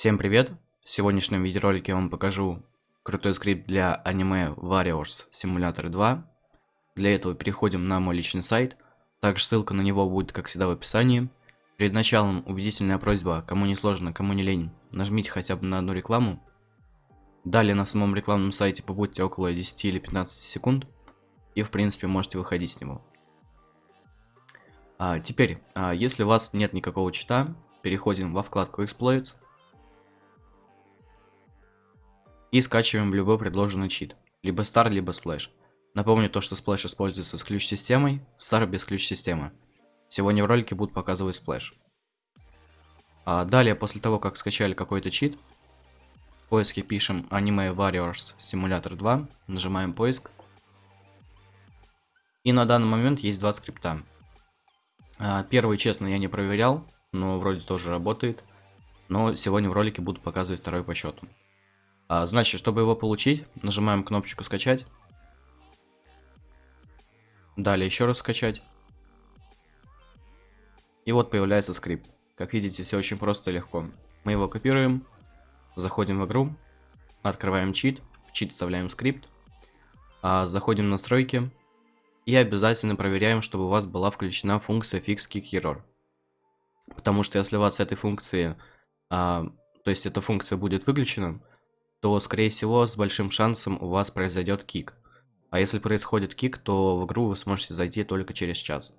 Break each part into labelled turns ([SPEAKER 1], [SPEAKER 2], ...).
[SPEAKER 1] Всем привет! В сегодняшнем видеоролике я вам покажу крутой скрипт для аниме Warriors Simulator 2. Для этого переходим на мой личный сайт, также ссылка на него будет как всегда в описании. Перед началом убедительная просьба, кому не сложно, кому не лень, нажмите хотя бы на одну рекламу. Далее на самом рекламном сайте побудьте около 10 или 15 секунд, и в принципе можете выходить с него. А, теперь, а, если у вас нет никакого чита, переходим во вкладку Exploits и скачиваем любой предложенный чит, либо Star, либо Splash. Напомню то, что Splash используется с ключ-системой, Star без ключ-системы. Сегодня в ролике будут показывать Splash. А далее, после того, как скачали какой-то чит, в поиске пишем Anime Warriors Simulator 2, нажимаем поиск. И на данный момент есть два скрипта. А, первый, честно, я не проверял, но вроде тоже работает. Но сегодня в ролике буду показывать второй по счету. А, значит, чтобы его получить, нажимаем кнопочку скачать. Далее еще раз скачать. И вот появляется скрипт. Как видите, все очень просто и легко. Мы его копируем, заходим в игру, открываем чит, в чит вставляем скрипт, а, заходим в настройки и обязательно проверяем, чтобы у вас была включена функция Fix Kick Error. Потому что если у вас этой функции, а, то есть эта функция будет выключена, то скорее всего с большим шансом у вас произойдет кик. А если происходит кик, то в игру вы сможете зайти только через час.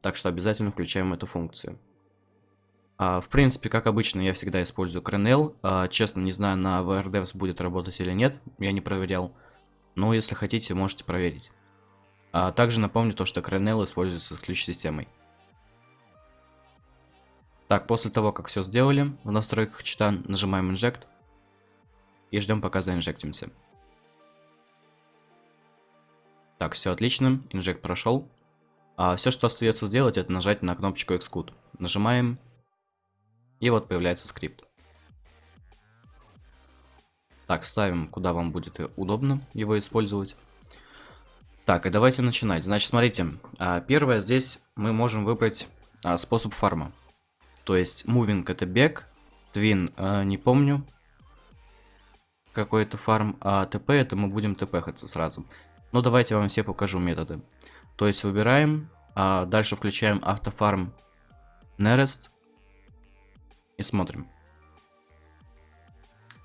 [SPEAKER 1] Так что обязательно включаем эту функцию. А, в принципе, как обычно, я всегда использую Crenel. А, честно, не знаю, на VRDevs будет работать или нет, я не проверял. Но если хотите, можете проверить. А также напомню то, что Crenel используется с ключ-системой. Так, после того, как все сделали, в настройках чита нажимаем Inject. И ждем, пока заинжектимся. Так, все отлично, инжект прошел. А все, что остается сделать, это нажать на кнопочку Xcode. Нажимаем, и вот появляется скрипт. Так, ставим, куда вам будет удобно его использовать. Так, и давайте начинать. Значит, смотрите, а, первое здесь мы можем выбрать а, способ фарма. То есть, moving это бег, twin а, не помню, какой-то фарм, а ТП это мы будем ТПхаться сразу. Но ну, давайте я вам все покажу методы. То есть выбираем, а дальше включаем автофарм Nearest и смотрим.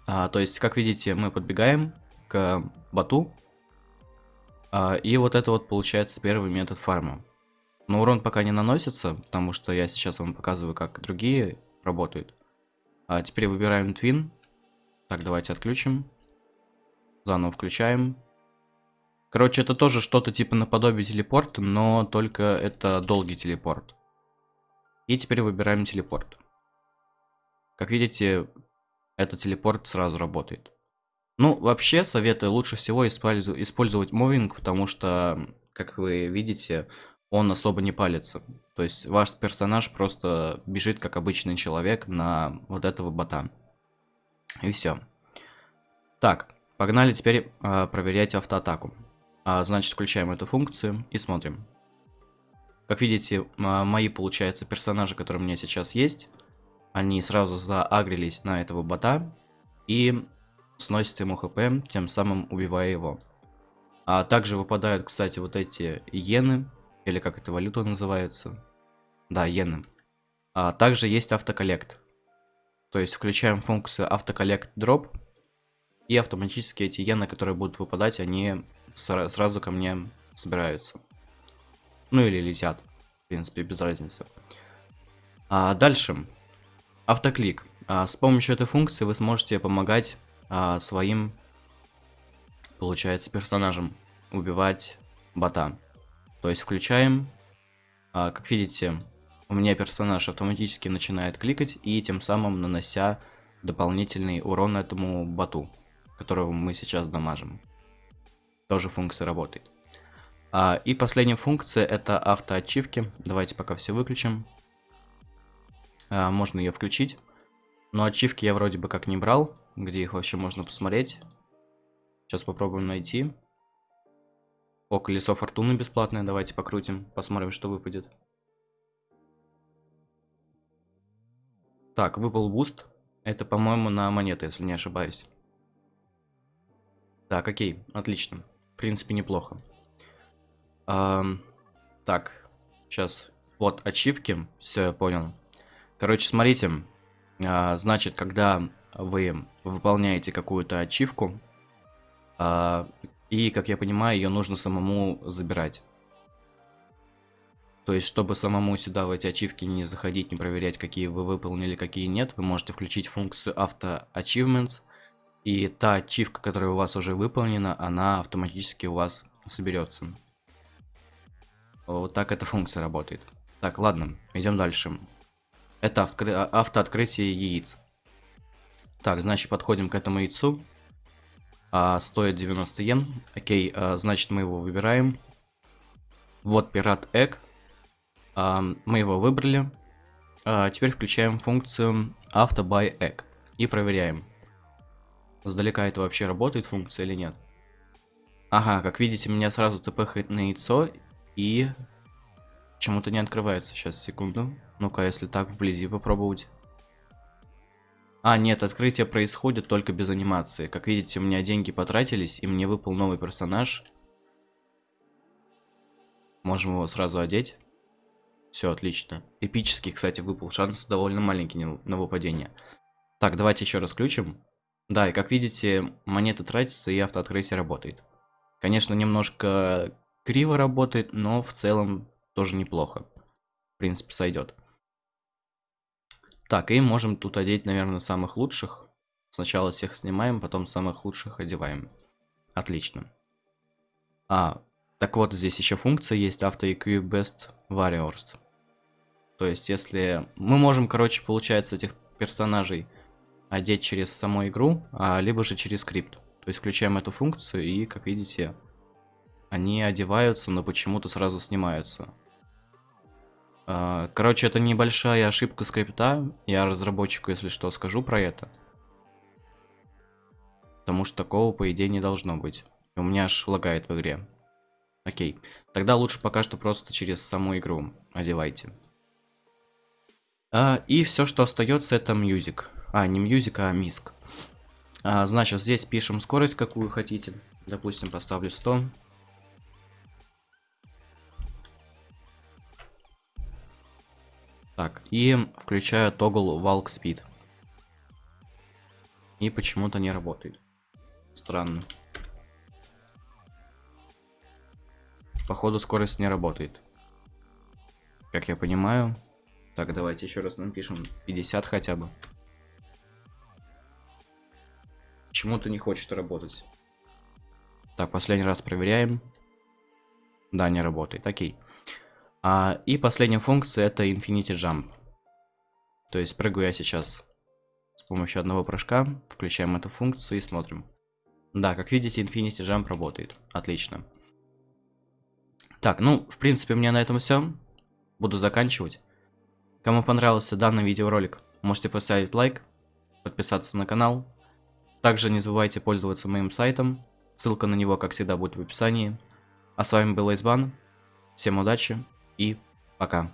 [SPEAKER 1] А, то есть, как видите, мы подбегаем к бату. А, и вот это вот получается первый метод фарма. Но урон пока не наносится, потому что я сейчас вам показываю, как другие работают. А теперь выбираем Twin. Так, давайте отключим. Заново включаем. Короче, это тоже что-то типа наподобие телепорта, но только это долгий телепорт. И теперь выбираем телепорт. Как видите, этот телепорт сразу работает. Ну, вообще, советую лучше всего использовать мувинг, потому что, как вы видите, он особо не палится. То есть ваш персонаж просто бежит, как обычный человек, на вот этого бота. И все. Так, погнали теперь э, проверять автоатаку. А, значит, включаем эту функцию и смотрим. Как видите, мои, получается, персонажи, которые у меня сейчас есть, они сразу заагрились на этого бота и сносят ему хп, тем самым убивая его. А также выпадают, кстати, вот эти иены, или как эта валюта называется. Да, иены. А также есть автоколлект. То есть включаем функцию автоколлект дроп. И автоматически эти иены, которые будут выпадать, они сразу ко мне собираются. Ну или летят. В принципе, без разницы. А дальше. Автоклик. А, с помощью этой функции вы сможете помогать а, своим, получается, персонажам убивать бота. То есть включаем. А, как видите, у меня персонаж автоматически начинает кликать и тем самым нанося дополнительный урон этому боту, которого мы сейчас дамажим. Тоже функция работает. А, и последняя функция это автоачивки. Давайте пока все выключим. А, можно ее включить. Но ачивки я вроде бы как не брал. Где их вообще можно посмотреть? Сейчас попробуем найти. О, колесо фортуны бесплатное. Давайте покрутим. Посмотрим, что выпадет. Так, выпал boost. Это, по-моему, на монеты, если не ошибаюсь. Так, окей, отлично. В принципе, неплохо. Эм, так, сейчас. Вот, ачивки. Все, я понял. Короче, смотрите. А, значит, когда вы выполняете какую-то ачивку, а, и, как я понимаю, ее нужно самому забирать. То есть, чтобы самому сюда в эти ачивки не заходить, не проверять, какие вы выполнили, какие нет, вы можете включить функцию Auto Achievements, и та ачивка, которая у вас уже выполнена, она автоматически у вас соберется. Вот так эта функция работает. Так, ладно, идем дальше. Это автокры... Автооткрытие яиц. Так, значит, подходим к этому яйцу. А, стоит 90 йен. Окей, а, значит, мы его выбираем. Вот пират Egg. Мы его выбрали. А, теперь включаем функцию Auto Egg и проверяем. Сдалека это вообще работает функция или нет. Ага, как видите, меня сразу тпхает на яйцо и почему-то не открывается. Сейчас, секунду. Ну-ка, если так вблизи попробовать. А, нет, открытие происходит только без анимации. Как видите, у меня деньги потратились, и мне выпал новый персонаж. Можем его сразу одеть. Все, отлично. Эпический, кстати, выпал. Шанс довольно маленький на выпадение. Так, давайте еще раз включим. Да, и как видите, монеты тратятся и автооткрытие работает. Конечно, немножко криво работает, но в целом тоже неплохо. В принципе, сойдет. Так, и можем тут одеть, наверное, самых лучших. Сначала всех снимаем, потом самых лучших одеваем. Отлично. А, так вот, здесь еще функция есть Auto EQ Best Warriors. То есть, если... Мы можем, короче, получается, этих персонажей одеть через саму игру, а, либо же через скрипт. То есть, включаем эту функцию, и, как видите, они одеваются, но почему-то сразу снимаются. А, короче, это небольшая ошибка скрипта. Я разработчику, если что, скажу про это. Потому что такого, по идее, не должно быть. у меня аж лагает в игре. Окей. Тогда лучше пока что просто через саму игру одевайте. А, и все, что остается, это music. А, не music, а миск. А, значит, здесь пишем скорость, какую хотите. Допустим, поставлю 100. Так, и включаю тогл walk speed. И почему-то не работает. Странно. Походу скорость не работает. Как я понимаю. Так, давайте еще раз напишем 50 хотя бы. Почему-то не хочет работать. Так, последний раз проверяем. Да, не работает. Окей. А, и последняя функция это Infinity Jump. То есть прыгаю я сейчас с помощью одного прыжка. Включаем эту функцию и смотрим. Да, как видите, Infinity Jump работает. Отлично. Так, ну, в принципе, у меня на этом все. Буду заканчивать. Кому понравился данный видеоролик, можете поставить лайк, подписаться на канал. Также не забывайте пользоваться моим сайтом. Ссылка на него, как всегда, будет в описании. А с вами был Айсбан. Всем удачи и пока.